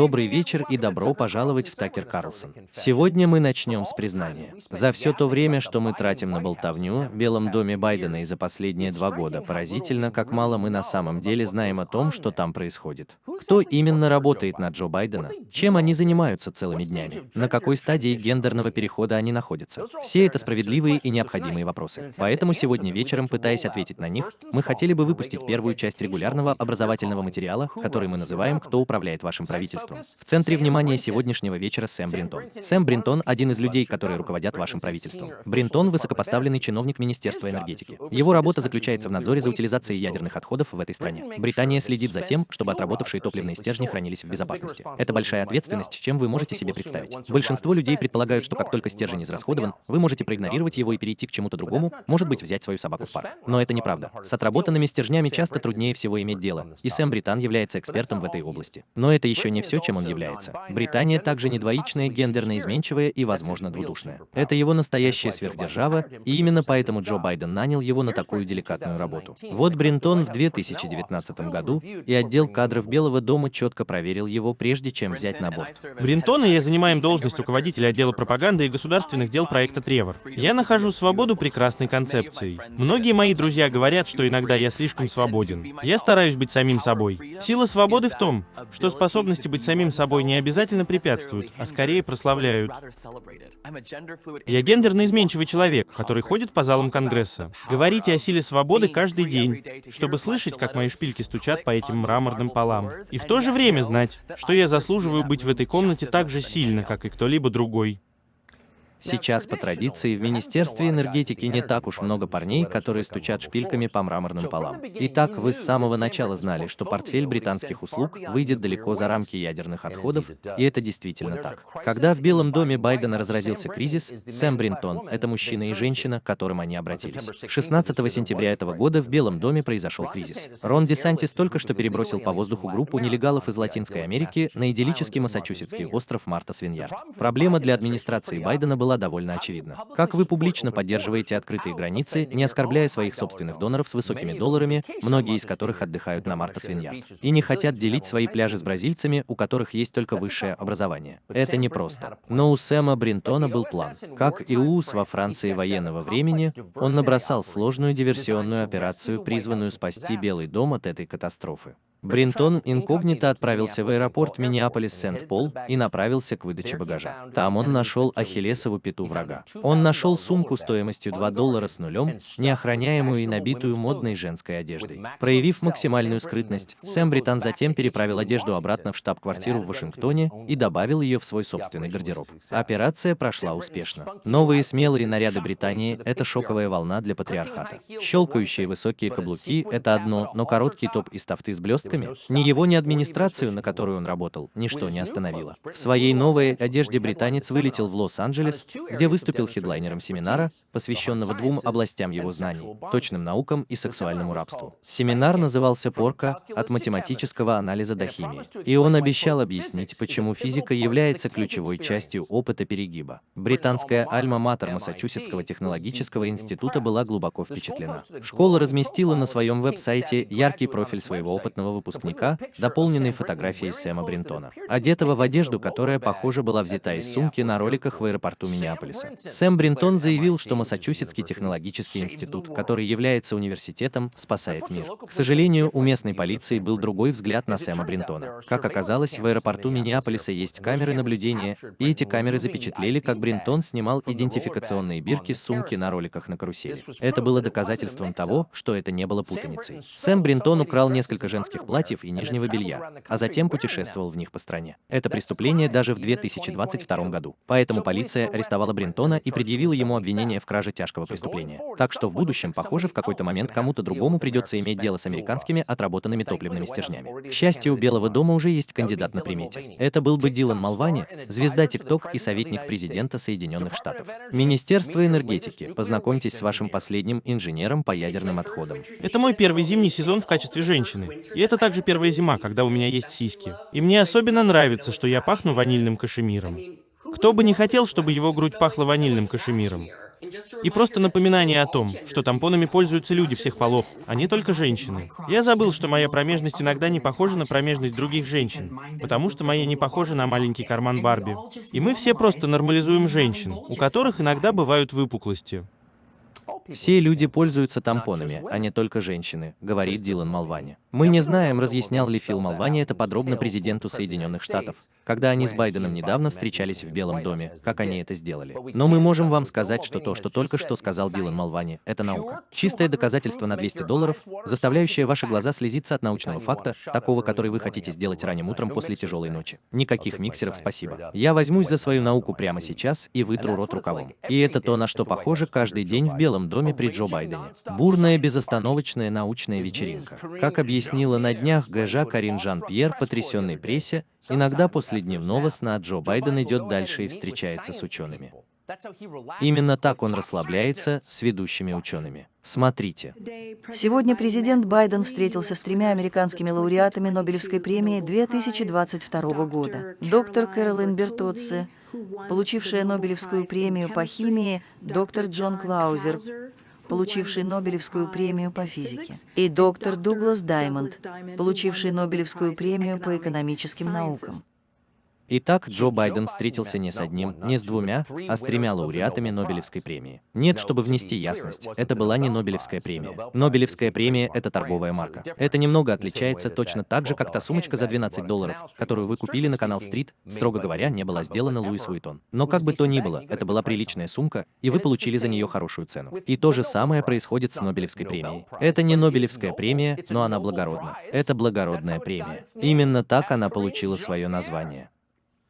Добрый вечер и добро пожаловать в Такер Карлсон. Сегодня мы начнем с признания. За все то время, что мы тратим на болтовню в Белом доме Байдена и за последние два года, поразительно, как мало мы на самом деле знаем о том, что там происходит. Кто именно работает на Джо Байдена? Чем они занимаются целыми днями? На какой стадии гендерного перехода они находятся? Все это справедливые и необходимые вопросы. Поэтому сегодня вечером, пытаясь ответить на них, мы хотели бы выпустить первую часть регулярного образовательного материала, который мы называем «Кто управляет вашим правительством». В центре внимания сегодняшнего вечера Сэм Бринтон. Сэм Бринтон – один из людей, которые руководят вашим правительством. Бринтон – высокопоставленный чиновник Министерства энергетики. Его работа заключается в надзоре за утилизацией ядерных отходов в этой стране. Британия следит за тем, чтобы отработавшие топливные стержни хранились в безопасности. Это большая ответственность, чем вы можете себе представить. Большинство людей предполагают, что как только стержень израсходован, вы можете проигнорировать его и перейти к чему-то другому, может быть, взять свою собаку в парк. Но это неправда. С отработанными стержнями часто труднее всего иметь дело, и Сэм Британ является экспертом в этой области. Но это еще не все, чем он является. Британия также не двоичная, гендерно изменчивая и, возможно, двудушная. Это его настоящая сверхдержава, и именно поэтому Джо Байден нанял его на такую деликатную работу. Вот Бринтон в 2019 году, и отдел кадров Белого дома четко проверил его, прежде чем взять на борт. Бринтон и я занимаем должность руководителя отдела пропаганды и государственных дел проекта Тревор. Я нахожу свободу прекрасной концепцией. Многие мои друзья говорят, что иногда я слишком свободен. Я стараюсь быть самим собой. Сила свободы в том, что способности быть самим собой не обязательно препятствуют, а скорее прославляют. Я гендерно изменчивый человек, который ходит по залам Конгресса. Говорите о силе свободы каждый день, чтобы слышать, как мои шпильки стучат по этим мраморным полам. И в то же время знать, что я заслуживаю быть в этой комнате так же сильно, как и кто-либо другой. Сейчас, по традиции, в Министерстве энергетики не так уж много парней, которые стучат шпильками по мраморным полам. Итак, вы с самого начала знали, что портфель британских услуг выйдет далеко за рамки ядерных отходов, и это действительно так. Когда в Белом доме Байдена разразился кризис, Сэм Бринтон — это мужчина и женщина, к которым они обратились. 16 сентября этого года в Белом доме произошел кризис. Рон Десантис только что перебросил по воздуху группу нелегалов из Латинской Америки на идиллический массачусетский остров Марта Свиньярд. Проблема для администрации Байдена была была довольно очевидна. Как вы публично поддерживаете открытые границы, не оскорбляя своих собственных доноров с высокими долларами, многие из которых отдыхают на Марта Свиньярд, и не хотят делить свои пляжи с бразильцами, у которых есть только высшее образование. Это непросто. Но у Сэма Бринтона был план. Как и у УС во Франции военного времени, он набросал сложную диверсионную операцию, призванную спасти Белый дом от этой катастрофы. Бринтон инкогнито отправился в аэропорт Миннеаполис-Сент-Пол и направился к выдаче багажа. Там он нашел Ахиллесову пету врага. Он нашел сумку стоимостью 2 доллара с нулем, неохраняемую и набитую модной женской одеждой. Проявив максимальную скрытность, Сэм Британ затем переправил одежду обратно в штаб-квартиру в Вашингтоне и добавил ее в свой собственный гардероб. Операция прошла успешно. Новые смелые наряды Британии — это шоковая волна для патриархата. Щелкающие высокие каблуки — это одно, но короткий топ из тафты с блестками блестками, ни его, ни администрацию, на которую он работал, ничто не остановило. В своей новой одежде британец вылетел в Лос-Анджелес, где выступил хедлайнером семинара, посвященного двум областям его знаний — точным наукам и сексуальному рабству. Семинар назывался «Порка. От математического анализа до химии». И он обещал объяснить, почему физика является ключевой частью опыта перегиба. Британская альма-матер Массачусетского технологического института была глубоко впечатлена. Школа разместила на своем веб-сайте яркий профиль своего опытного выпускника, дополненный фотографией Сэма Бринтона, одетого в одежду, которая, похоже, была взята из сумки на роликах в аэропорту Миннеаполиса. Сэм Бринтон заявил, что Массачусетский технологический институт, который является университетом, спасает мир. К сожалению, у местной полиции был другой взгляд на Сэма Бринтона. Как оказалось, в аэропорту Миннеаполиса есть камеры наблюдения, и эти камеры запечатлели, как Бринтон снимал идентификационные бирки с сумки на роликах на карусели. Это было доказательством того, что это не было путаницей. Сэм Бринтон украл несколько женских платьев и нижнего белья, а затем путешествовал в них по стране. Это преступление даже в 2022 году. Поэтому полиция арестовала Брентона и предъявила ему обвинение в краже тяжкого преступления. Так что в будущем, похоже, в какой-то момент кому-то другому придется иметь дело с американскими отработанными топливными стержнями. К счастью, у Белого дома уже есть кандидат на примете. Это был бы Дилан Малвани, звезда ТикТок и советник президента Соединенных Штатов. Министерство энергетики. Познакомьтесь с вашим последним инженером по ядерным отходам. Это мой первый зимний сезон в качестве женщины. И это также первая зима, когда у меня есть сиськи. И мне особенно нравится, что я пахну ванильным кашемиром. Кто бы не хотел, чтобы его грудь пахла ванильным кашемиром? И просто напоминание о том, что тампонами пользуются люди всех полов, а не только женщины. Я забыл, что моя промежность иногда не похожа на промежность других женщин, потому что моя не похожа на маленький карман Барби. И мы все просто нормализуем женщин, у которых иногда бывают выпуклости. Все люди пользуются тампонами, а не только женщины, говорит Дилан Малвани. Мы не знаем, разъяснял ли Фил Малвани это подробно президенту Соединенных Штатов, когда они с Байденом недавно встречались в Белом доме, как они это сделали. Но мы можем вам сказать, что то, что только что сказал Дилан Малвани, это наука. Чистое доказательство на 200 долларов, заставляющее ваши глаза слезиться от научного факта, такого, который вы хотите сделать ранним утром после тяжелой ночи. Никаких миксеров, спасибо. Я возьмусь за свою науку прямо сейчас и вытру рот рукавом. И это то, на что похоже каждый день в Белом доме при Джо Байдене. Бурная, безостановочная научная вечеринка. Как объяснила на днях ГЖ Карин Жан-Пьер потрясенной прессе, иногда после дневного сна Джо Байден идет дальше и встречается с учеными. Именно так он расслабляется с ведущими учеными. Смотрите. Сегодня президент Байден встретился с тремя американскими лауреатами Нобелевской премии 2022 года. Доктор Кэролин Бертоци, получившая Нобелевскую премию по химии, доктор Джон Клаузер, получивший Нобелевскую премию по физике, и доктор Дуглас Даймонд, получивший Нобелевскую премию по экономическим наукам. Итак, Джо Байден встретился не с одним, не с двумя, а с тремя лауреатами Нобелевской премии. Нет, чтобы внести ясность, это была не Нобелевская премия. Нобелевская премия — это торговая марка. Это немного отличается точно так же, как та сумочка за 12 долларов, которую вы купили на канал Стрит, строго говоря, не была сделана Луис Вуитон. Но как бы то ни было, это была приличная сумка, и вы получили за нее хорошую цену. И то же самое происходит с Нобелевской премией. Это не Нобелевская премия, но она благородна. Это благородная премия. Именно так она получила свое название.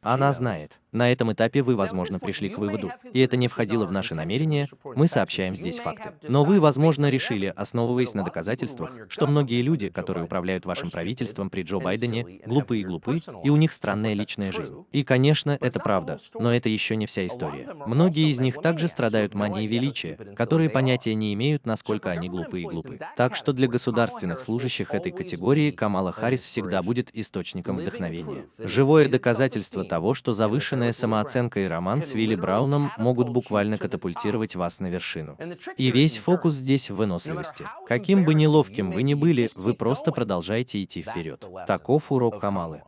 Она знает. На этом этапе вы, возможно, пришли к выводу, и это не входило в наши намерения, мы сообщаем здесь факты. Но вы, возможно, решили, основываясь на доказательствах, что многие люди, которые управляют вашим правительством при Джо Байдене, глупы и глупы, и у них странная личная жизнь. И, конечно, это правда, но это еще не вся история. Многие из них также страдают манией величия, которые понятия не имеют, насколько они глупы и глупы. Так что для государственных служащих этой категории Камала Харрис всегда будет источником вдохновения. Живое доказательство того, что завышенная самооценка и роман с Вилли Брауном могут буквально катапультировать вас на вершину. И весь фокус здесь в выносливости. Каким бы неловким вы ни были, вы просто продолжаете идти вперед. Таков урок Камалы.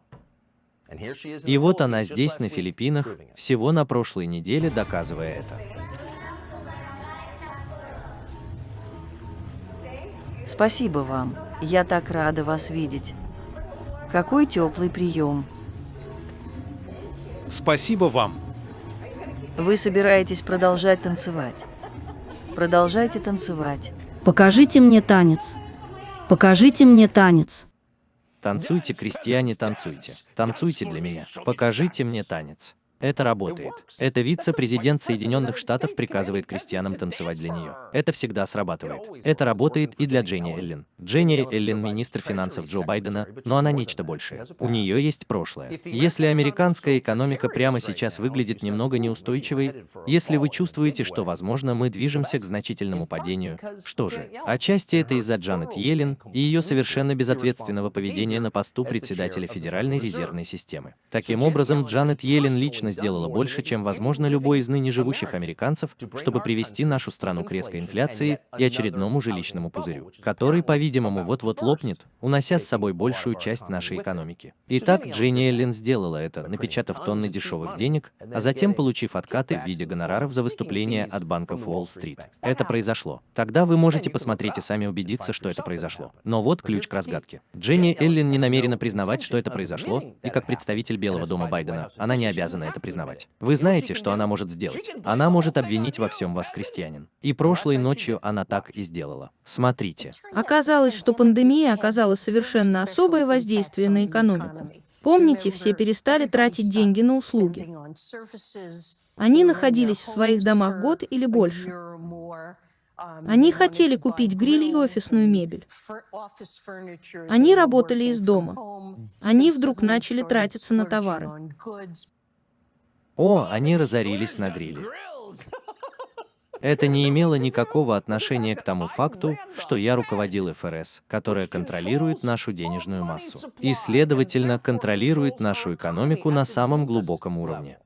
И вот она здесь, на Филиппинах, всего на прошлой неделе доказывая это. Спасибо вам. Я так рада вас видеть. Какой теплый прием. Спасибо вам. Вы собираетесь продолжать танцевать. Продолжайте танцевать. Покажите мне танец. Покажите мне танец. Танцуйте, крестьяне, танцуйте. Танцуйте для меня. Покажите мне танец. Это работает. Это вице-президент Соединенных Штатов приказывает крестьянам танцевать для нее. Это всегда срабатывает. Это работает и для Дженни Эллен. Дженни Эллен – министр финансов Джо Байдена, но она нечто большее. У нее есть прошлое. Если американская экономика прямо сейчас выглядит немного неустойчивой, если вы чувствуете, что, возможно, мы движемся к значительному падению, что же? Отчасти это из-за Джанет Йеллен и ее совершенно безответственного поведения на посту председателя Федеральной резервной системы. Таким образом, Джанет Йеллен лично сделала больше, чем, возможно, любой из ныне живущих американцев, чтобы привести нашу страну к резкой инфляции и очередному жилищному пузырю, который, по-видимому, вот-вот лопнет, унося с собой большую часть нашей экономики. Итак, Дженни Эллен сделала это, напечатав тонны дешевых денег, а затем получив откаты в виде гонораров за выступления от банков Уолл-стрит. Это произошло. Тогда вы можете посмотреть и сами убедиться, что это произошло. Но вот ключ к разгадке. Дженни Эллен не намерена признавать, что это произошло, и как представитель Белого дома Байдена, она не обязана это признавать. Вы знаете, что она может сделать? Она может обвинить во всем вас, крестьянин. И прошлой ночью она так и сделала. Смотрите. Оказалось, что пандемия оказала совершенно особое воздействие на экономику. Помните, все перестали тратить деньги на услуги. Они находились в своих домах год или больше. Они хотели купить гриль и офисную мебель. Они работали из дома. Они вдруг начали тратиться на товары. О, они разорились на гриле. Это не имело никакого отношения к тому факту, что я руководил ФРС, которая контролирует нашу денежную массу и, следовательно, контролирует нашу экономику на самом глубоком уровне.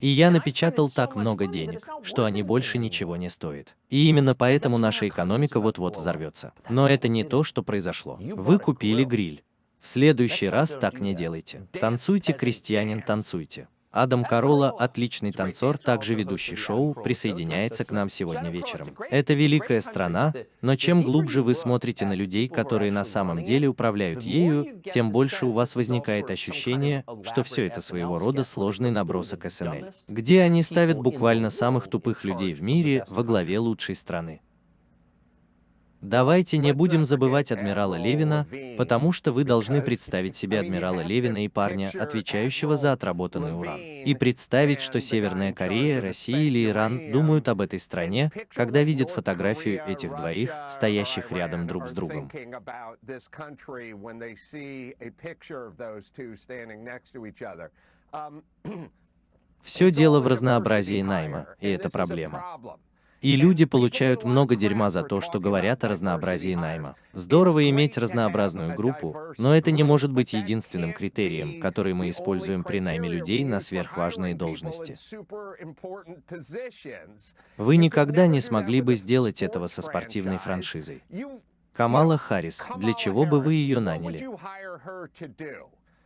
И я напечатал так много денег, что они больше ничего не стоят. И именно поэтому наша экономика вот-вот взорвется. Но это не то, что произошло. Вы купили гриль. В следующий раз так не делайте. Танцуйте, крестьянин, танцуйте. Адам Карола, отличный танцор, также ведущий шоу, присоединяется к нам сегодня вечером. Это великая страна, но чем глубже вы смотрите на людей, которые на самом деле управляют ею, тем больше у вас возникает ощущение, что все это своего рода сложный набросок СНЛ, где они ставят буквально самых тупых людей в мире во главе лучшей страны. Давайте не будем забывать адмирала Левина, потому что вы должны представить себе адмирала Левина и парня, отвечающего за отработанный уран. И представить, что Северная Корея, Россия или Иран думают об этой стране, когда видят фотографию этих двоих, стоящих рядом друг с другом. Все дело в разнообразии найма, и это проблема. И люди получают много дерьма за то, что говорят о разнообразии найма. Здорово иметь разнообразную группу, но это не может быть единственным критерием, который мы используем при найме людей на сверхважные должности. Вы никогда не смогли бы сделать этого со спортивной франшизой. Камала Харрис, для чего бы вы ее наняли?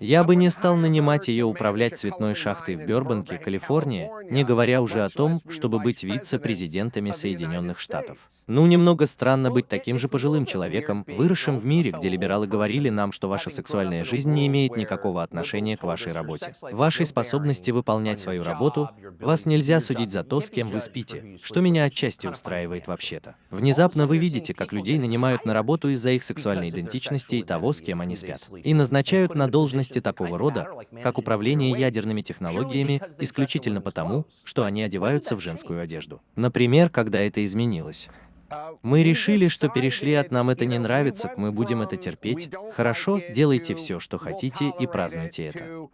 Я бы не стал нанимать ее управлять цветной шахтой в Бёрбанке, Калифорния, не говоря уже о том, чтобы быть вице-президентами Соединенных Штатов. Ну, немного странно быть таким же пожилым человеком, выросшим в мире, где либералы говорили нам, что ваша сексуальная жизнь не имеет никакого отношения к вашей работе. Вашей способности выполнять свою работу, вас нельзя судить за то, с кем вы спите, что меня отчасти устраивает вообще-то. Внезапно вы видите, как людей нанимают на работу из-за их сексуальной идентичности и того, с кем они спят. И назначают на должность деятельности такого рода, как управление ядерными технологиями, исключительно потому, что они одеваются в женскую одежду. Например, когда это изменилось. Мы решили, что перешли от «нам это не нравится» мы будем это терпеть. Хорошо, делайте все, что хотите, и празднуйте это.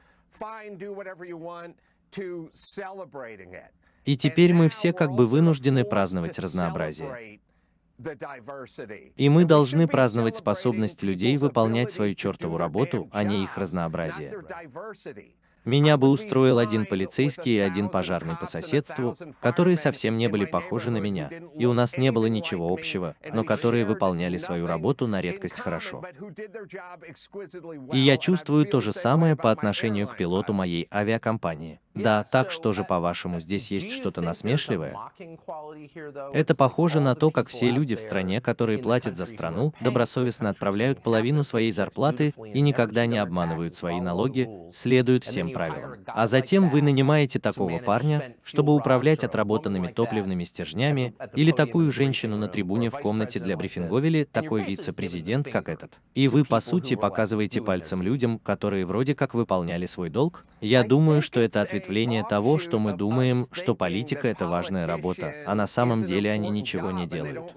И теперь мы все как бы вынуждены праздновать разнообразие. И мы должны праздновать способность людей выполнять свою чертову работу, а не их разнообразие. Меня бы устроил один полицейский и один пожарный по соседству, которые совсем не были похожи на меня, и у нас не было ничего общего, но которые выполняли свою работу на редкость хорошо. И я чувствую то же самое по отношению к пилоту моей авиакомпании. Да, так что же, по-вашему, здесь есть что-то насмешливое? Это похоже на то, как все люди в стране, которые платят за страну, добросовестно отправляют половину своей зарплаты и никогда не обманывают свои налоги, следуют всем правилам. А затем вы нанимаете такого парня, чтобы управлять отработанными топливными стержнями, или такую женщину на трибуне в комнате для брифинговели, такой вице-президент, как этот. И вы, по сути, показываете пальцем людям, которые вроде как выполняли свой долг? Я думаю, что это ответвление того, что мы думаем, что политика — это важная работа, а на самом деле они ничего не делают.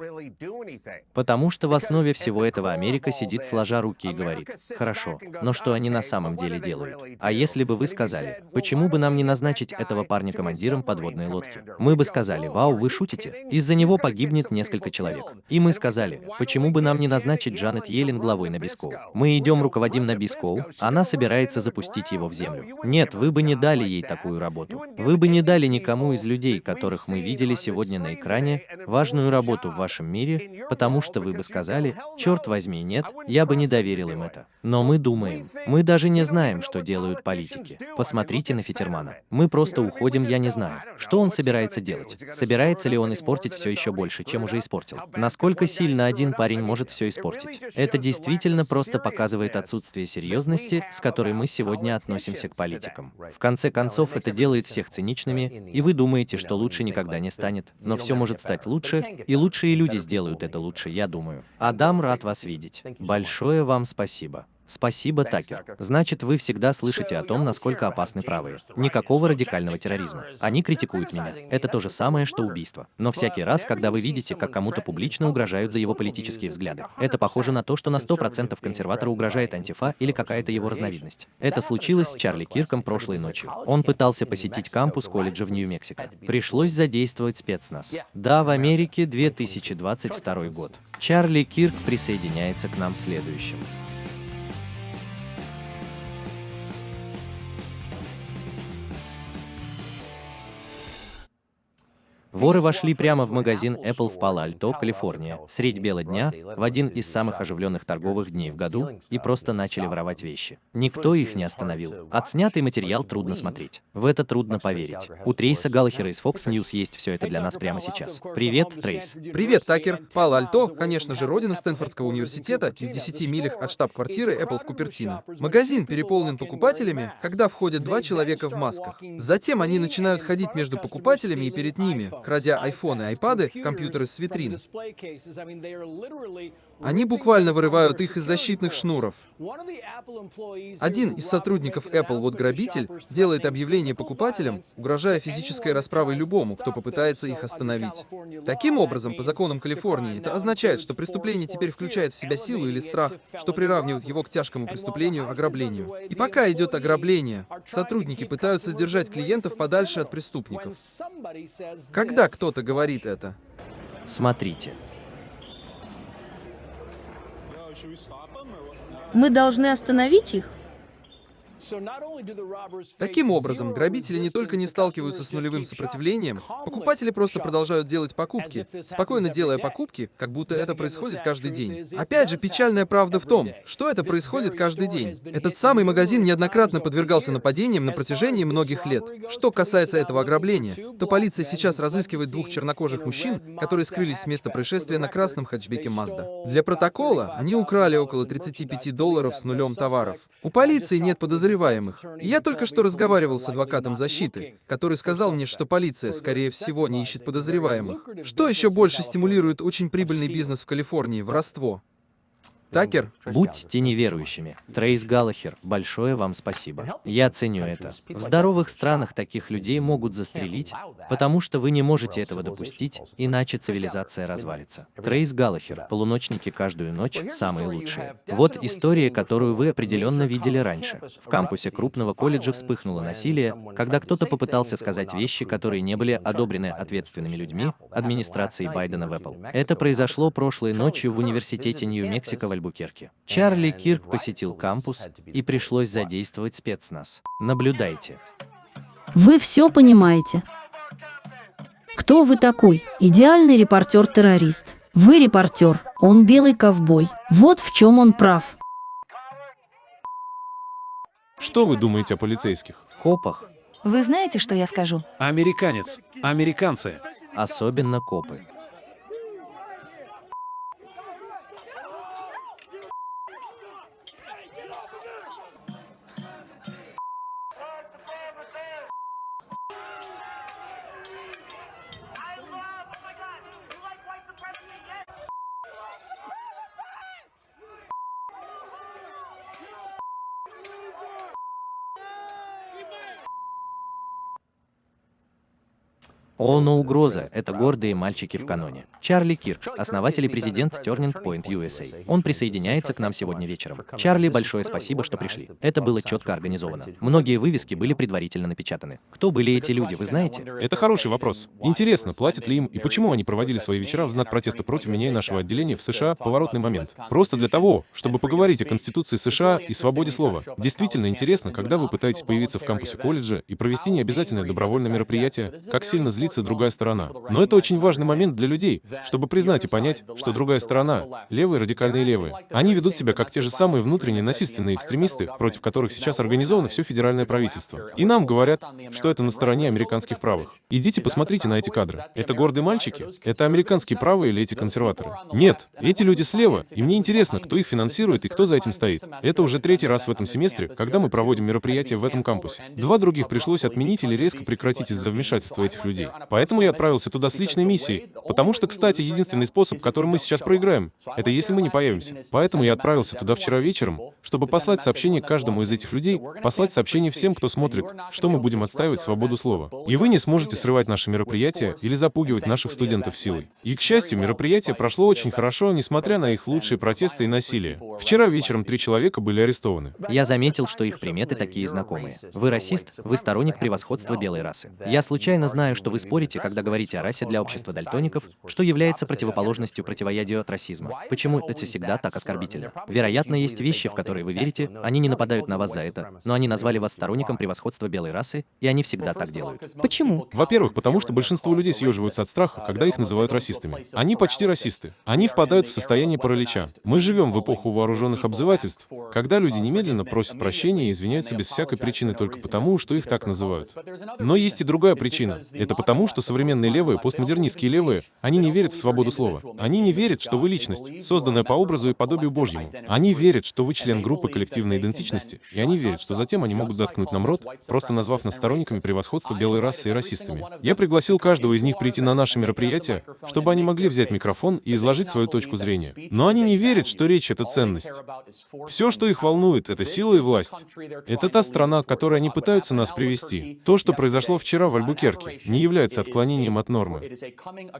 Потому что в основе всего этого Америка сидит сложа руки и говорит, хорошо, но что они на самом деле делают? А если бы вы сказали, почему бы нам не назначить этого парня командиром подводной лодки? Мы бы сказали, вау, вы шутите? Из-за него погибнет несколько человек. И мы сказали, почему бы нам не назначить Джанет Йеллен главой на Бискоу? Мы идем руководим на Бискоу, она собирается запустить его в землю. Нет, вы бы не дали ей такую работу. Вы бы не дали никому из людей, которых мы видели сегодня на экране, важную работу в вашем мире, потому что вы бы сказали, черт возьми, нет, я бы не доверил им это. Но мы думаем, мы даже не знаем, что делают политики. Посмотрите на Фитермана. Мы просто уходим, я не знаю. Что он собирается делать? Собирается ли он испортить все еще больше, чем уже испортил? Насколько сильно один парень может все испортить? Это действительно просто показывает отсутствие серьезности, с которой мы сегодня относимся к политикам. В конце концов, это делает всех циничными, и вы думаете, что лучше никогда не станет, но все может стать лучше, и лучшие люди сделают это лучше, я думаю. Адам, рад вас видеть. Большое вам спасибо. Спасибо, Такер. Значит, вы всегда слышите о том, насколько опасны правые. Никакого радикального терроризма. Они критикуют меня. Это то же самое, что убийство. Но всякий раз, когда вы видите, как кому-то публично угрожают за его политические взгляды, это похоже на то, что на 100% консерватора угрожает антифа или какая-то его разновидность. Это случилось с Чарли Кирком прошлой ночью. Он пытался посетить кампус колледжа в Нью-Мексико. Пришлось задействовать спецназ. Да, в Америке 2022 год. Чарли Кирк присоединяется к нам следующим. Воры вошли прямо в магазин Apple в Пало-Альто, Калифорния, средь бела дня, в один из самых оживленных торговых дней в году, и просто начали воровать вещи. Никто их не остановил. Отснятый материал трудно смотреть. В это трудно поверить. У Трейса Галлахера из Fox News есть все это для нас прямо сейчас. Привет, Трейс. Привет, Такер. Пало-Альто, конечно же, родина Стэнфордского университета в 10 милях от штаб-квартиры Apple в Купертино. Магазин переполнен покупателями, когда входят два человека в масках. Затем они начинают ходить между покупателями и перед ними, крадя айфоны, айпады, компьютеры с витрин. Они буквально вырывают их из защитных шнуров. Один из сотрудников Apple, вот грабитель, делает объявление покупателям, угрожая физической расправой любому, кто попытается их остановить. Таким образом, по законам Калифорнии, это означает, что преступление теперь включает в себя силу или страх, что приравнивает его к тяжкому преступлению, ограблению. И пока идет ограбление, сотрудники пытаются держать клиентов подальше от преступников. Когда кто-то говорит это? Смотрите. Мы должны остановить их? Таким образом, грабители не только не сталкиваются с нулевым сопротивлением, покупатели просто продолжают делать покупки, спокойно делая покупки, как будто это происходит каждый день. Опять же, печальная правда в том, что это происходит каждый день. Этот самый магазин неоднократно подвергался нападениям на протяжении многих лет. Что касается этого ограбления, то полиция сейчас разыскивает двух чернокожих мужчин, которые скрылись с места происшествия на красном хэтчбеке Mazda. Для протокола они украли около 35 долларов с нулем товаров. У полиции нет подозреваемых. Я только что разговаривал с адвокатом защиты, который сказал мне, что полиция, скорее всего, не ищет подозреваемых. Что еще больше стимулирует очень прибыльный бизнес в Калифорнии – воровство? Такер? Будьте неверующими. Трейс Галлахер, большое вам спасибо. Я ценю это. В здоровых странах таких людей могут застрелить, потому что вы не можете этого допустить, иначе цивилизация развалится. Трейс Галлахер, полуночники каждую ночь, самые лучшие. Вот история, которую вы определенно видели раньше. В кампусе крупного колледжа вспыхнуло насилие, когда кто-то попытался сказать вещи, которые не были одобрены ответственными людьми, администрацией Байдена в Apple. Это произошло прошлой ночью в университете Нью-Мексико в Альбукерке. Чарли Кирк посетил кампус, и пришлось задействовать спецназ. Наблюдайте. Вы все понимаете. Кто вы такой? Идеальный репортер-террорист. Вы репортер, он белый ковбой. Вот в чем он прав. Что вы думаете о полицейских? Копах, Вы знаете, что я скажу? Американец. Американцы. особенно копы. О, но угроза — это гордые мальчики в каноне. Чарли Кирк, основатель и президент Turning Point USA. Он присоединяется к нам сегодня вечером. Чарли, большое спасибо, что пришли. Это было четко организовано. Многие вывески были предварительно напечатаны. Кто были эти люди, вы знаете? Это хороший вопрос. Интересно, платят ли им и почему они проводили свои вечера в знак протеста против меня и нашего отделения в США в поворотный момент. Просто для того, чтобы поговорить о Конституции США и свободе слова. Действительно интересно, когда вы пытаетесь появиться в кампусе колледжа и провести необязательное добровольное мероприятие, как сильно злится другая сторона. Но это очень важный момент для людей, чтобы признать и понять, что другая сторона, левые радикальные левые, они ведут себя как те же самые внутренние насильственные экстремисты, против которых сейчас организовано все федеральное правительство. И нам говорят, что это на стороне американских правых. Идите посмотрите на эти кадры. Это гордые мальчики? Это американские правые или эти консерваторы? Нет, эти люди слева, и мне интересно, кто их финансирует и кто за этим стоит. Это уже третий раз в этом семестре, когда мы проводим мероприятие в этом кампусе. Два других пришлось отменить или резко прекратить из-за вмешательства этих людей. Поэтому я отправился туда с личной миссией. Потому что, кстати, единственный способ, которым мы сейчас проиграем, это если мы не появимся. Поэтому я отправился туда вчера вечером, чтобы послать сообщение каждому из этих людей, послать сообщение всем, кто смотрит, что мы будем отстаивать свободу слова. И вы не сможете срывать наши мероприятия или запугивать наших студентов силой. И, к счастью, мероприятие прошло очень хорошо, несмотря на их лучшие протесты и насилие. Вчера вечером три человека были арестованы. Я заметил, что их приметы такие знакомые. Вы расист, вы сторонник превосходства белой расы. Я случайно знаю, что вы спорите, когда говорите о расе для общества дальтоников, что является противоположностью противоядию от расизма? Почему это всегда так оскорбительно? Вероятно, есть вещи, в которые вы верите, они не нападают на вас за это, но они назвали вас сторонником превосходства белой расы, и они всегда так делают. Почему? Во-первых, потому что большинство людей съеживаются от страха, когда их называют расистами. Они почти расисты. Они впадают в состояние паралича. Мы живем в эпоху вооруженных обзывательств, когда люди немедленно просят прощения и извиняются без всякой причины только потому, что их так называют. Но есть и другая причина. Это потому, что современные левые, постмодернистские левые, они не верят в свободу слова. Они не верят, что вы личность, созданная по образу и подобию Божьему. Они верят, что вы член группы коллективной идентичности, и они верят, что затем они могут заткнуть нам рот, просто назвав нас сторонниками превосходства белой расы и расистами. Я пригласил каждого из них прийти на наше мероприятие, чтобы они могли взять микрофон и изложить свою точку зрения. Но они не верят, что речь — это ценность. Все, что их волнует, — это сила и власть. Это та страна, к которой они пытаются нас привести. То, что произошло вчера в Альбукерке, не является отклонением от нормы.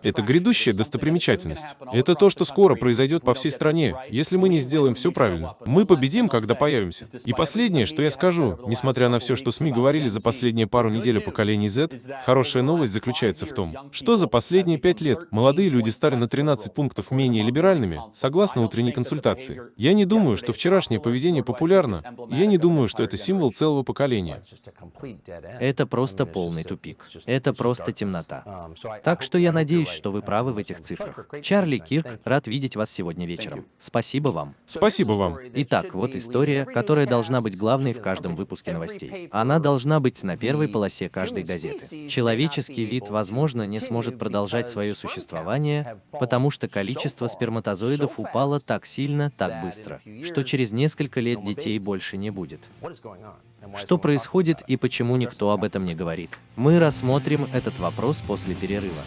Это грядущая достопримечательность. Это то, что скоро произойдет по всей стране, если мы не сделаем все правильно. Мы победим, когда появимся. И последнее, что я скажу, несмотря на все, что СМИ говорили за последние пару недель о поколении Z, хорошая новость заключается в том, что за последние пять лет молодые люди стали на 13 пунктов менее либеральными, согласно утренней консультации. Я не думаю, что вчерашнее поведение популярно, и я не думаю, что это символ целого поколения. Это просто полный тупик. Это просто темнота. Так что я надеюсь, что вы правы в этих цифрах. Чарли Кирк, рад видеть вас сегодня вечером. Спасибо вам. Спасибо вам. Итак, вот история, которая должна быть главной в каждом выпуске новостей. Она должна быть на первой полосе каждой газеты. Человеческий вид, возможно, не сможет продолжать свое существование, потому что количество сперматозоидов упало так сильно, так быстро, что через несколько лет детей больше не будет. Что происходит и почему никто об этом не говорит? Мы рассмотрим этот вопрос после перерыва.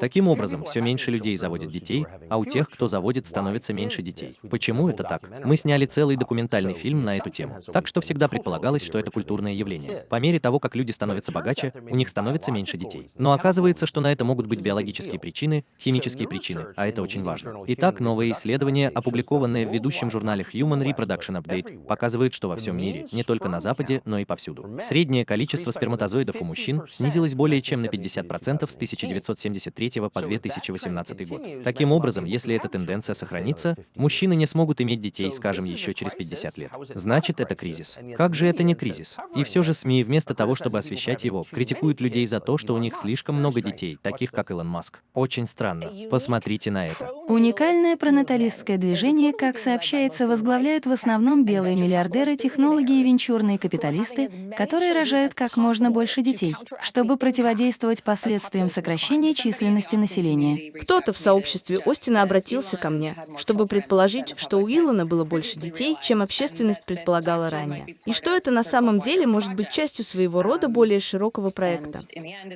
Таким образом, все меньше людей заводят детей, а у тех, кто заводит, становится меньше детей. Почему это так? Мы сняли целый документальный фильм на эту тему. Так что всегда предполагалось, что это культурное явление. По мере того, как люди становятся богаче, у них становится меньше детей. Но оказывается, что на это могут быть биологические причины, химические причины, а это очень важно. Итак, новое исследование, опубликованное в ведущем журнале Human Reproduction Update, показывает, что во всем мире, не только на Западе, но и повсюду, среднее количество сперматозоидов у мужчин снизилось более чем на 50% с 1970 1993 по 2018 год. Таким образом, если эта тенденция сохранится, мужчины не смогут иметь детей, скажем, еще через 50 лет. Значит, это кризис. Как же это не кризис? И все же СМИ, вместо того, чтобы освещать его, критикуют людей за то, что у них слишком много детей, таких как Илон Маск. Очень странно. Посмотрите на это. Уникальное пронаталистское движение, как сообщается, возглавляют в основном белые миллиардеры, технологи и венчурные капиталисты, которые рожают как можно больше детей, чтобы противодействовать последствиям сокращения численности населения. Кто-то в сообществе Остина обратился ко мне, чтобы предположить, что у Илона было больше детей, чем общественность предполагала ранее, и что это на самом деле может быть частью своего рода более широкого проекта.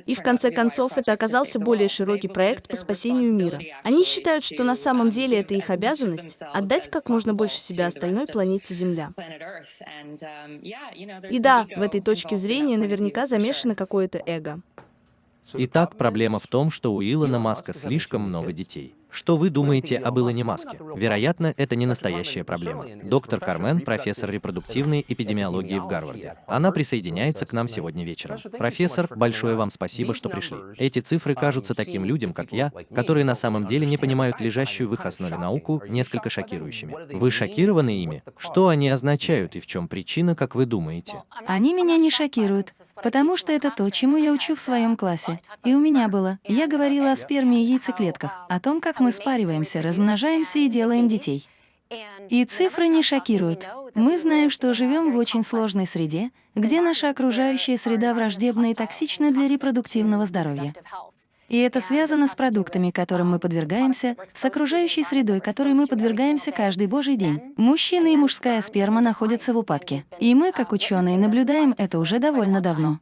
И в конце концов это оказался более широкий проект по спасению мира. Они считают, что на самом деле это их обязанность — отдать как можно больше себя остальной планете Земля. И да, в этой точке зрения наверняка замешано какое-то эго. Итак, проблема в том, что у Илона Маска слишком много детей. Что вы думаете об Илоне Маске? Вероятно, это не настоящая проблема. Доктор Кармен, профессор репродуктивной эпидемиологии в Гарварде. Она присоединяется к нам сегодня вечером. Профессор, большое вам спасибо, что пришли. Эти цифры кажутся таким людям, как я, которые на самом деле не понимают лежащую в их основе науку, несколько шокирующими. Вы шокированы ими? Что они означают и в чем причина, как вы думаете? Они меня не шокируют. Потому что это то, чему я учу в своем классе. И у меня было. Я говорила о сперме и яйцеклетках, о том, как мы спариваемся, размножаемся и делаем детей. И цифры не шокируют. Мы знаем, что живем в очень сложной среде, где наша окружающая среда враждебна и токсична для репродуктивного здоровья. И это связано с продуктами, которым мы подвергаемся, с окружающей средой, которой мы подвергаемся каждый божий день. Мужчина и мужская сперма находятся в упадке. И мы, как ученые, наблюдаем это уже довольно давно.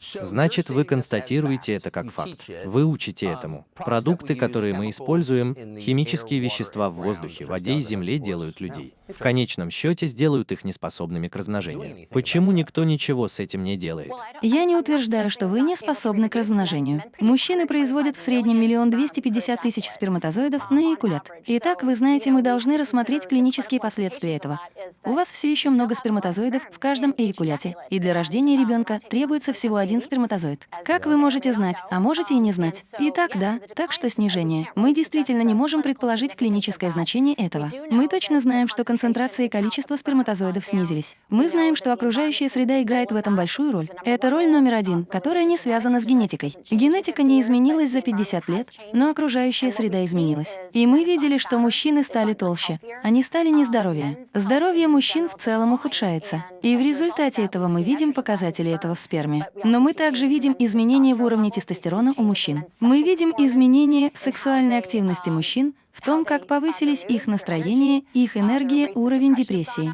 Значит, вы констатируете это как факт. Вы учите этому. Продукты, которые мы используем, химические вещества в воздухе, воде и земле делают людей. В конечном счете сделают их неспособными к размножению. Почему никто ничего с этим не делает? Я не утверждаю, что вы не способны к размножению. Мужчины производят в среднем миллион двести пятьдесят тысяч сперматозоидов на эякулят. Итак, вы знаете, мы должны рассмотреть клинические последствия этого. У вас все еще много сперматозоидов в каждом эякуляте, и для рождения ребенка требуется всего один сперматозоид. Как вы можете знать, а можете и не знать. Итак, да, так что снижение. Мы действительно не можем предположить клиническое значение этого. Мы точно знаем, что концентрация и количество сперматозоидов снизились. Мы знаем, что окружающая среда играет в этом большую роль. Это роль номер один, которая не связана с генетикой. Генетика не изменилась за 50 лет, но окружающая среда изменилась. И мы видели, что мужчины стали толще. Они стали нездоровее. Здоровье мужчин в целом ухудшается. И в результате этого мы видим показатели этого в сперме. Но мы также видим изменения в уровне тестостерона у мужчин. Мы видим изменения в сексуальной активности мужчин, в том, как повысились их настроение, их энергия, уровень депрессии.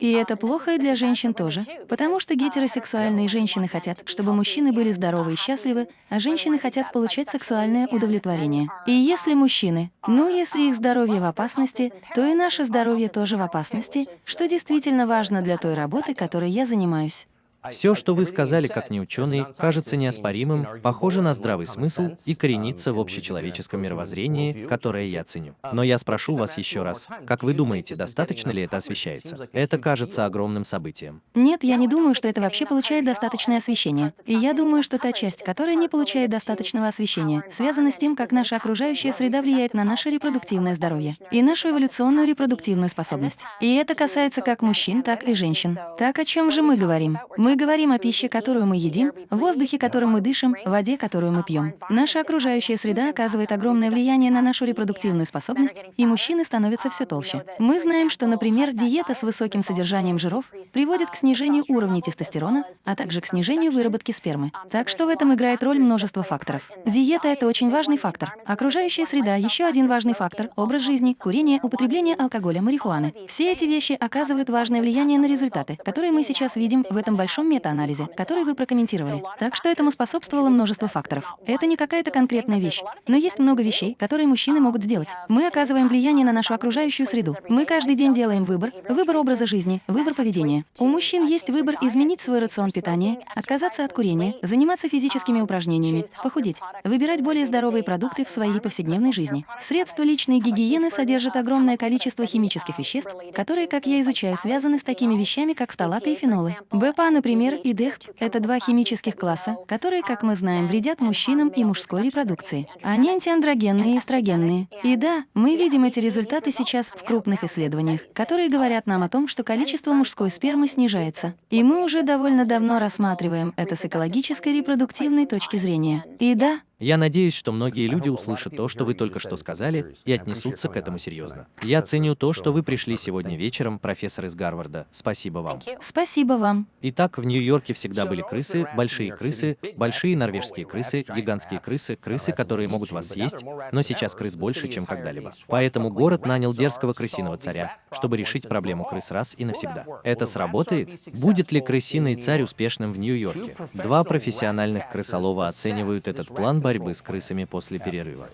И это плохо и для женщин тоже, потому что гетеросексуальные женщины хотят, чтобы мужчины были здоровы и счастливы, а женщины хотят получать сексуальное удовлетворение. И если мужчины, ну если их здоровье в опасности, то и наше здоровье тоже в опасности, что действительно важно для той работы, которой я занимаюсь. Все, что вы сказали как неученый, кажется неоспоримым, похоже на здравый смысл и коренится в общечеловеческом мировоззрении, которое я ценю. Но я спрошу вас еще раз, как вы думаете, достаточно ли это освещается? Это кажется огромным событием. Нет, я не думаю, что это вообще получает достаточное освещение. И я думаю, что та часть, которая не получает достаточного освещения, связана с тем, как наша окружающая среда влияет на наше репродуктивное здоровье и нашу эволюционную репродуктивную способность. И это касается как мужчин, так и женщин. Так о чем же мы говорим? Мы мы говорим о пище, которую мы едим, воздухе, которым мы дышим, воде, которую мы пьем. Наша окружающая среда оказывает огромное влияние на нашу репродуктивную способность, и мужчины становятся все толще. Мы знаем, что, например, диета с высоким содержанием жиров приводит к снижению уровня тестостерона, а также к снижению выработки спермы. Так что в этом играет роль множество факторов. Диета — это очень важный фактор. Окружающая среда — еще один важный фактор, образ жизни, курение, употребление алкоголя, марихуаны. Все эти вещи оказывают важное влияние на результаты, которые мы сейчас видим в этом большом большом метаанализе, который вы прокомментировали. Так что этому способствовало множество факторов. Это не какая-то конкретная вещь. Но есть много вещей, которые мужчины могут сделать. Мы оказываем влияние на нашу окружающую среду. Мы каждый день делаем выбор, выбор образа жизни, выбор поведения. У мужчин есть выбор изменить свой рацион питания, отказаться от курения, заниматься физическими упражнениями, похудеть, выбирать более здоровые продукты в своей повседневной жизни. Средства личной гигиены содержат огромное количество химических веществ, которые, как я изучаю, связаны с такими вещами, как фталаты и фенолы. БПА, например, Например, ИДЭХП — это два химических класса, которые, как мы знаем, вредят мужчинам и мужской репродукции. Они антиандрогенные и эстрогенные. И да, мы видим эти результаты сейчас в крупных исследованиях, которые говорят нам о том, что количество мужской спермы снижается. И мы уже довольно давно рассматриваем это с экологической репродуктивной точки зрения. И да, я надеюсь, что многие люди услышат то, что вы только что сказали, и отнесутся к этому серьезно. Я ценю то, что вы пришли сегодня вечером, профессор из Гарварда. Спасибо вам. Спасибо вам. Итак, в Нью-Йорке всегда были крысы, большие крысы, большие норвежские крысы, гигантские крысы, крысы, которые могут вас съесть, но сейчас крыс больше, чем когда-либо. Поэтому город нанял дерзкого крысиного царя, чтобы решить проблему крыс раз и навсегда. Это сработает? Будет ли крысиный царь успешным в Нью-Йорке? Два профессиональных крысолова оценивают этот план борьбы с крысами после перерыва.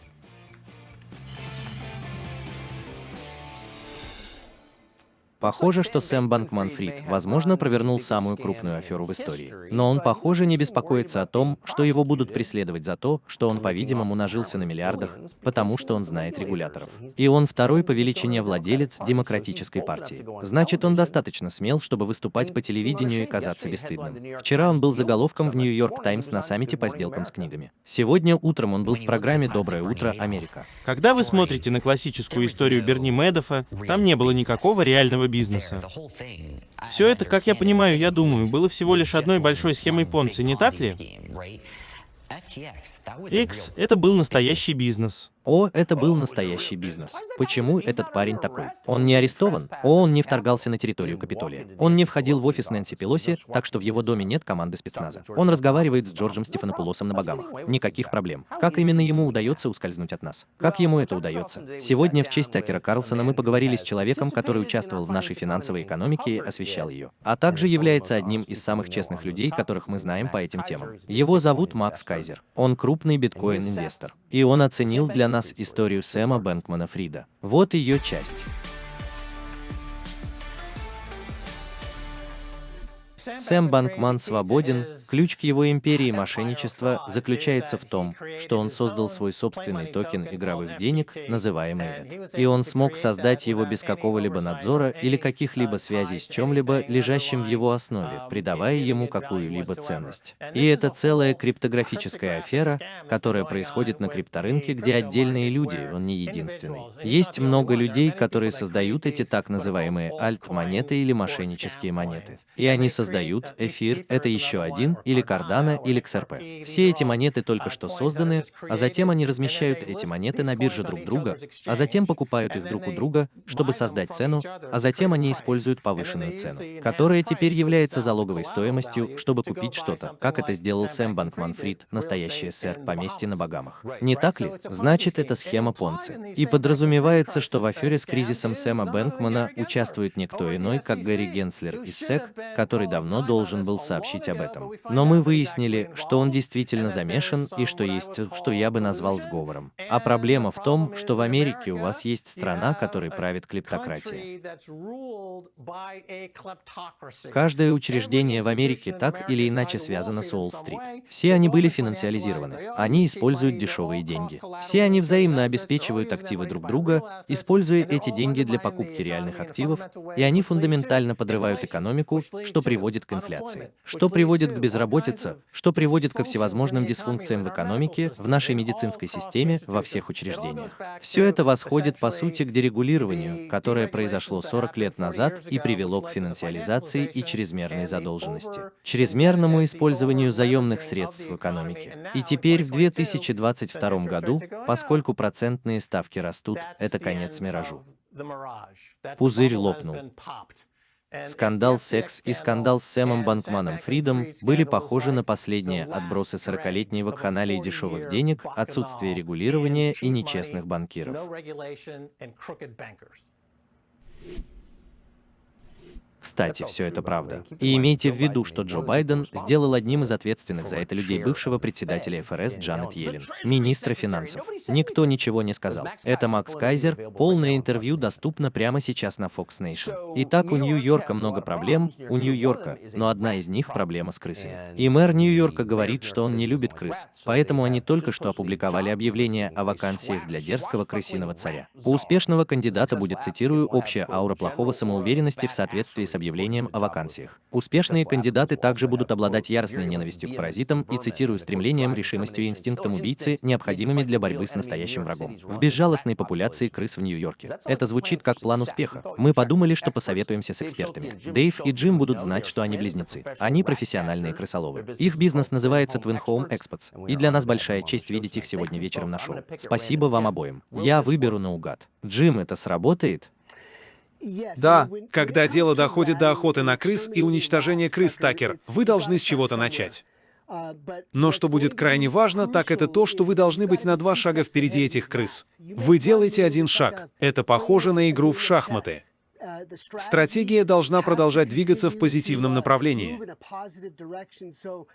Похоже, что Сэм Банкман-Фрид, возможно, провернул самую крупную аферу в истории. Но он, похоже, не беспокоится о том, что его будут преследовать за то, что он, по-видимому, нажился на миллиардах, потому что он знает регуляторов. И он второй по величине владелец Демократической партии. Значит, он достаточно смел, чтобы выступать по телевидению и казаться бесстыдным. Вчера он был заголовком в Нью-Йорк Таймс на саммите по сделкам с книгами. Сегодня утром он был в программе «Доброе утро, Америка». Когда вы смотрите на классическую историю Берни Медофа, там не было никакого реального бизнеса. Все это, как я понимаю, я думаю, было всего лишь одной большой схемой Понци, не так ли? X — это был настоящий бизнес. О, это был настоящий бизнес. Почему этот парень такой? Он не арестован? О, он не вторгался на территорию Капитолия. Он не входил в офис Нэнси Пелоси, так что в его доме нет команды спецназа. Он разговаривает с Джорджем Стефанопулосом на Багамах. Никаких проблем. Как именно ему удается ускользнуть от нас? Как ему это удается? Сегодня в честь Такера Карлсона мы поговорили с человеком, который участвовал в нашей финансовой экономике и освещал ее, а также является одним из самых честных людей, которых мы знаем по этим темам. Его зовут Макс Кайзер. Он крупный биткоин-инвестор. И он оценил для нас историю Сэма Бэнкмана Фрида. Вот ее часть. Сэм Банкман свободен, Ключ к его империи мошенничества заключается в том, что он создал свой собственный токен игровых денег, называемый ETH. И он смог создать его без какого-либо надзора или каких-либо связей с чем-либо, лежащим в его основе, придавая ему какую-либо ценность. И это целая криптографическая афера, которая происходит на крипторынке, где отдельные люди, он не единственный. Есть много людей, которые создают эти так называемые альт-монеты или мошеннические монеты. И они создают эфир, это еще один, или Cardano, или XRP. Все эти монеты только что созданы, а затем они размещают эти монеты на бирже друг друга, а затем покупают их друг у друга, чтобы создать цену, а затем они используют повышенную цену, которая теперь является залоговой стоимостью, чтобы купить что-то, как это сделал Сэм Банкман-Фрид, настоящий СССР, поместье на Багамах. Не так ли? Значит, это схема Понци. И подразумевается, что в афере с кризисом Сэма Бэнкмана участвует никто иной, как Гэри Генслер из СЭК, который давно должен был сообщить об этом. Но мы выяснили, что он действительно замешан и что есть, что я бы назвал сговором. А проблема в том, что в Америке у вас есть страна, которой правит клептократия. Каждое учреждение в Америке так или иначе связано с Уолл-стрит. Все они были финансиализированы. Они используют дешевые деньги. Все они взаимно обеспечивают активы друг друга, используя эти деньги для покупки реальных активов, и они фундаментально подрывают экономику, что приводит к инфляции, что приводит к безработице, что приводит ко всевозможным дисфункциям в экономике, в нашей медицинской системе, во всех учреждениях. Все это восходит, по сути, к дерегулированию, которое произошло 40 лет назад и привело к финансиализации и чрезмерной задолженности, чрезмерному использованию заемных средств в экономике. И теперь в 2022 году, поскольку процентные ставки растут, это конец миражу. Пузырь лопнул. Скандал «Секс» и скандал с Сэмом Банкманом Фридом были похожи на последние отбросы 40-летней вакханалии дешевых денег, отсутствие регулирования и нечестных банкиров. Кстати, все это правда. И имейте в виду, что Джо Байден сделал одним из ответственных за это людей бывшего председателя ФРС Джанет Йеллен, министра финансов. Никто ничего не сказал. Это Макс Кайзер, полное интервью доступно прямо сейчас на Fox Nation. Итак, у Нью-Йорка много проблем, у Нью-Йорка, но одна из них проблема с крысами. И мэр Нью-Йорка говорит, что он не любит крыс, поэтому они только что опубликовали объявление о вакансиях для дерзкого крысиного царя. У успешного кандидата будет, цитирую, общая аура плохого самоуверенности в соответствии с объявлением о вакансиях. Успешные кандидаты также будут обладать яростной ненавистью к паразитам и, цитирую, стремлением, решимостью и инстинктом убийцы, необходимыми для борьбы с настоящим врагом. В безжалостной популяции крыс в Нью-Йорке. Это звучит как план успеха. Мы подумали, что посоветуемся с экспертами. Дэйв и Джим будут знать, что они близнецы. Они профессиональные крысоловы. Их бизнес называется Twin Home Experts, и для нас большая честь видеть их сегодня вечером на шоу. Спасибо вам обоим. Я выберу наугад. Джим, это сработает? Да. Когда дело доходит до охоты на крыс и уничтожения крыс, Такер, вы должны с чего-то начать. Но что будет крайне важно, так это то, что вы должны быть на два шага впереди этих крыс. Вы делаете один шаг. Это похоже на игру в шахматы. Стратегия должна продолжать двигаться в позитивном направлении.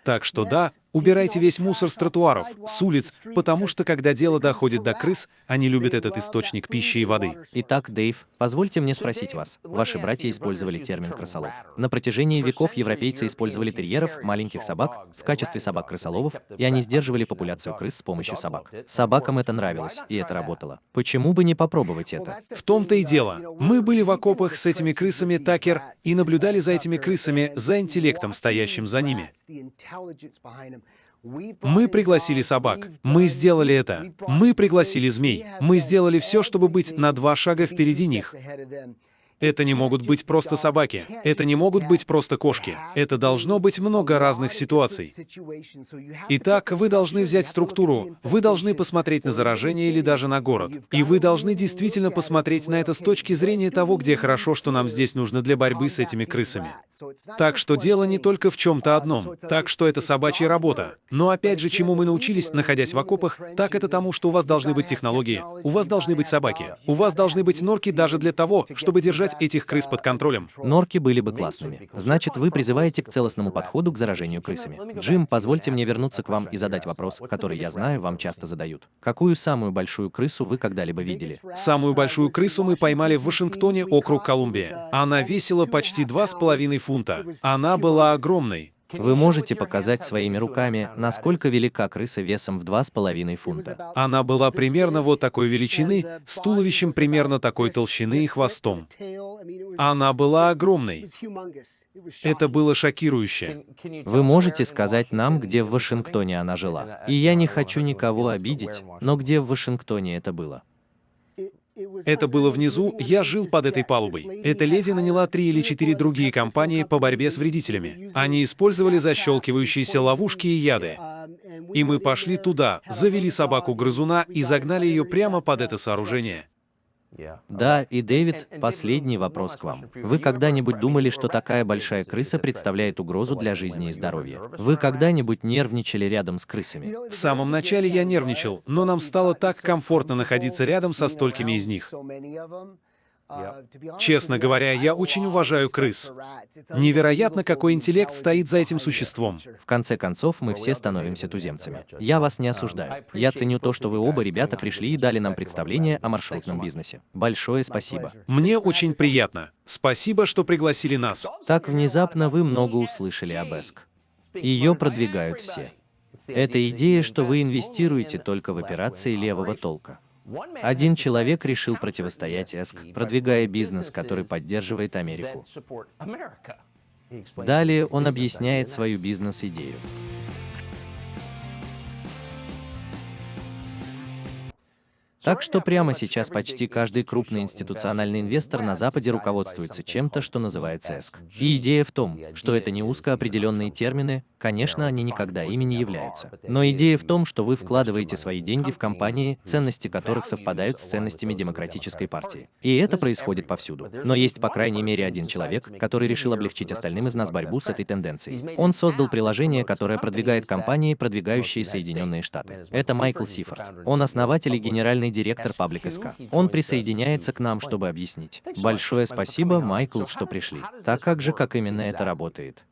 Так что да, убирайте весь мусор с тротуаров, с улиц, потому что когда дело доходит до крыс, они любят этот источник пищи и воды. Итак, Дэйв, позвольте мне спросить вас. Ваши братья использовали термин «крысолов». На протяжении веков европейцы использовали терьеров, маленьких собак, в качестве собак-крысоловов, и они сдерживали популяцию крыс с помощью собак. Собакам это нравилось, и это работало. Почему бы не попробовать это? В том-то и дело. Мы были в окопах с этими крысами, Такер, и наблюдали за этими крысами, за интеллектом, стоящим за ними. Мы пригласили собак. Мы сделали это. Мы пригласили змей. Мы сделали все, чтобы быть на два шага впереди них. Это не могут быть просто собаки. Это не могут быть просто кошки. Это должно быть много разных ситуаций. Итак, вы должны взять структуру. Вы должны посмотреть на заражение или даже на город. И вы должны действительно посмотреть на это с точки зрения того, где хорошо, что нам здесь нужно для борьбы с этими крысами. Так что дело не только в чем-то одном. Так что это собачья работа. Но опять же, чему мы научились, находясь в окопах, так это тому, что у вас должны быть технологии, у вас должны быть собаки, у вас должны быть норки даже для того, чтобы держать этих крыс под контролем. Норки были бы классными. Значит, вы призываете к целостному подходу к заражению крысами. Джим, позвольте мне вернуться к вам и задать вопрос, который, я знаю, вам часто задают. Какую самую большую крысу вы когда-либо видели? Самую большую крысу мы поймали в Вашингтоне, округ Колумбия. Она весила почти 2,5 фунта. Она была огромной. Вы можете показать своими руками, насколько велика крыса весом в 2,5 фунта. Она была примерно вот такой величины, с туловищем примерно такой толщины и хвостом. Она была огромной. Это было шокирующе. Вы можете сказать нам, где в Вашингтоне она жила? И я не хочу никого обидеть, но где в Вашингтоне это было? Это было внизу, я жил под этой палубой. Эта леди наняла три или четыре другие компании по борьбе с вредителями. Они использовали защелкивающиеся ловушки и яды. И мы пошли туда, завели собаку-грызуна и загнали ее прямо под это сооружение. Да, и Дэвид, последний вопрос к вам. Вы когда-нибудь думали, что такая большая крыса представляет угрозу для жизни и здоровья? Вы когда-нибудь нервничали рядом с крысами? В самом начале я нервничал, но нам стало так комфортно находиться рядом со столькими из них. Честно говоря, я очень уважаю крыс. Невероятно, какой интеллект стоит за этим существом. В конце концов, мы все становимся туземцами. Я вас не осуждаю. Я ценю то, что вы оба ребята пришли и дали нам представление о маршрутном бизнесе. Большое спасибо. Мне очень приятно. Спасибо, что пригласили нас. Так внезапно вы много услышали об ЭСК. Ее продвигают все. Это идея, что вы инвестируете только в операции левого толка. Один человек решил противостоять ЭСК, продвигая бизнес, который поддерживает Америку. Далее он объясняет свою бизнес-идею. Так что прямо сейчас почти каждый крупный институциональный инвестор на Западе руководствуется чем-то, что называется ЭСК. И идея в том, что это не узко определенные термины, конечно, они никогда ими не являются. Но идея в том, что вы вкладываете свои деньги в компании, ценности которых совпадают с ценностями Демократической партии. И это происходит повсюду. Но есть по крайней мере один человек, который решил облегчить остальным из нас борьбу с этой тенденцией. Он создал приложение, которое продвигает компании, продвигающие Соединенные Штаты. Это Майкл Сифорд. Он основатель и генеральный директор Public SK. Он присоединяется к нам, чтобы объяснить. Большое спасибо, Майкл, что пришли. Так как же, как именно это работает?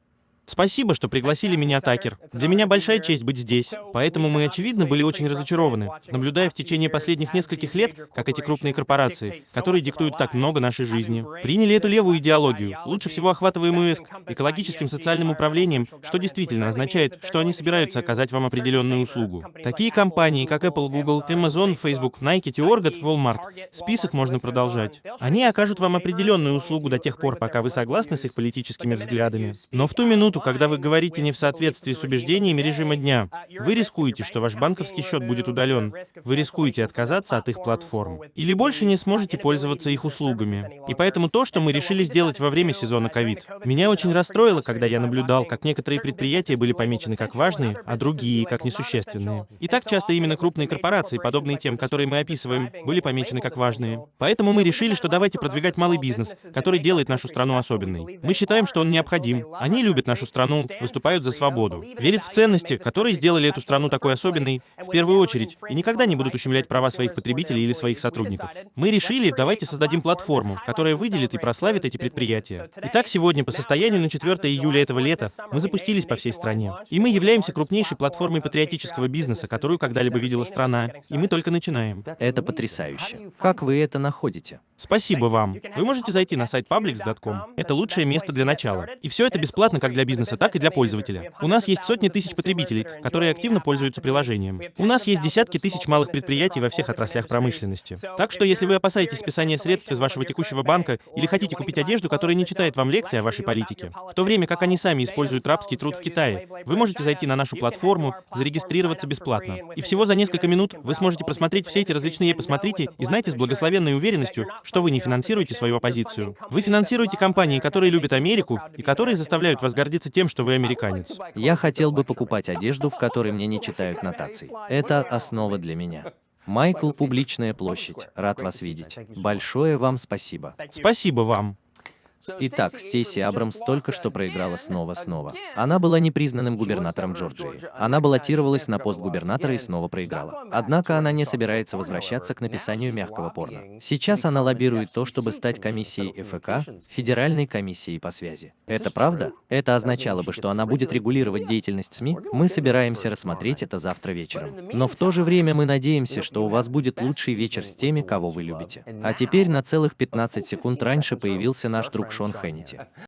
Спасибо, что пригласили меня, Такер. Для меня большая честь быть здесь. Поэтому мы, очевидно, были очень разочарованы, наблюдая в течение последних нескольких лет, как эти крупные корпорации, которые диктуют так много нашей жизни, приняли эту левую идеологию, лучше всего охватываемую ЭСК, экологическим социальным управлением, что действительно означает, что они собираются оказать вам определенную услугу. Такие компании, как Apple, Google, Amazon, Facebook, Nike, Теоргот, Walmart, список можно продолжать. Они окажут вам определенную услугу до тех пор, пока вы согласны с их политическими взглядами. Но в ту минуту, минуту, когда вы говорите не в соответствии с убеждениями режима дня, вы рискуете, что ваш банковский счет будет удален. Вы рискуете отказаться от их платформ. Или больше не сможете пользоваться их услугами. И поэтому то, что мы решили сделать во время сезона ковид, меня очень расстроило, когда я наблюдал, как некоторые предприятия были помечены как важные, а другие как несущественные. И так часто именно крупные корпорации, подобные тем, которые мы описываем, были помечены как важные. Поэтому мы решили, что давайте продвигать малый бизнес, который делает нашу страну особенной. Мы считаем, что он необходим. Они любят нашу страну, выступают за свободу, верят в ценности, которые сделали эту страну такой особенной, в первую очередь, и никогда не будут ущемлять права своих потребителей или своих сотрудников. Мы решили, давайте создадим платформу, которая выделит и прославит эти предприятия. Итак, сегодня, по состоянию на 4 июля этого лета, мы запустились по всей стране. И мы являемся крупнейшей платформой патриотического бизнеса, которую когда-либо видела страна. И мы только начинаем. Это потрясающе. Как вы это находите? Спасибо вам. Вы можете зайти на сайт publix.com. Это лучшее место для начала. И все это бесплатно как для бизнеса, так и для пользователя. У нас есть сотни тысяч потребителей, которые активно пользуются приложением. У нас есть десятки тысяч малых предприятий во всех отраслях промышленности. Так что если вы опасаетесь списания средств из вашего текущего банка или хотите купить одежду, которая не читает вам лекции о вашей политике, в то время как они сами используют рабский труд в Китае, вы можете зайти на нашу платформу, зарегистрироваться бесплатно. И всего за несколько минут вы сможете просмотреть все эти различные «посмотрите» и знаете с благословенной уверенностью, что вы не финансируете свою оппозицию. Вы финансируете компании, которые любят Америку и которые заставляют вас гордиться тем, что вы американец. Я хотел бы покупать одежду, в которой мне не читают нотаций. Это основа для меня. Майкл, публичная площадь. Рад вас видеть. Большое вам спасибо. Спасибо вам. Итак, Стейси Абрамс только что проиграла снова-снова. Она была непризнанным губернатором Джорджии. Она баллотировалась на пост губернатора и снова проиграла. Однако она не собирается возвращаться к написанию мягкого порно. Сейчас она лоббирует то, чтобы стать комиссией ФК, Федеральной комиссией по связи. Это правда? Это означало бы, что она будет регулировать деятельность СМИ? Мы собираемся рассмотреть это завтра вечером. Но в то же время мы надеемся, что у вас будет лучший вечер с теми, кого вы любите. А теперь на целых 15 секунд раньше появился наш друг Шон Хеннити.